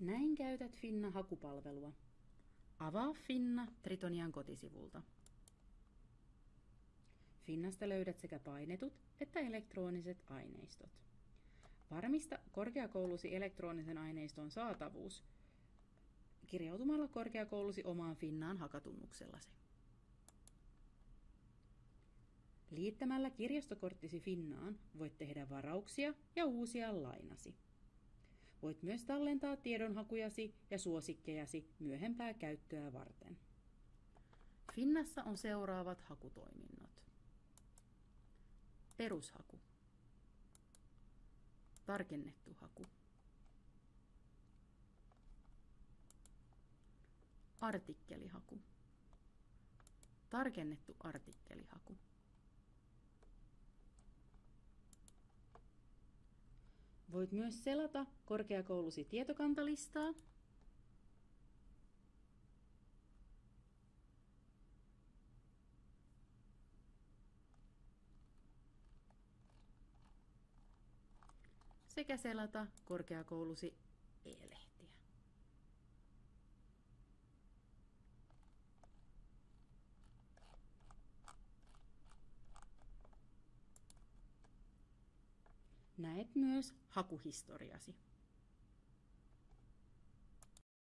Näin käytät Finna hakupalvelua. Avaa Finna Tritonian kotisivulta. Finnasta löydät sekä painetut että elektroniset aineistot. Varmista korkeakoulusi elektronisen aineiston saatavuus kirjautumalla korkeakoulusi omaan Finnaan hakatunnuksellasi. Liittämällä kirjastokorttisi Finnaan voit tehdä varauksia ja uusia lainasi. Voit myös tallentaa tiedonhakujasi ja suosikkejasi myöhempää käyttöä varten. Finnassa on seuraavat hakutoiminnot. Perushaku. Tarkennettu haku. Artikkelihaku. Tarkennettu artikkelihaku. Voit myös selata korkeakoulusi tietokantalistaa. Sekä selata korkeakoulusi Näet myös hakuhistoriasi.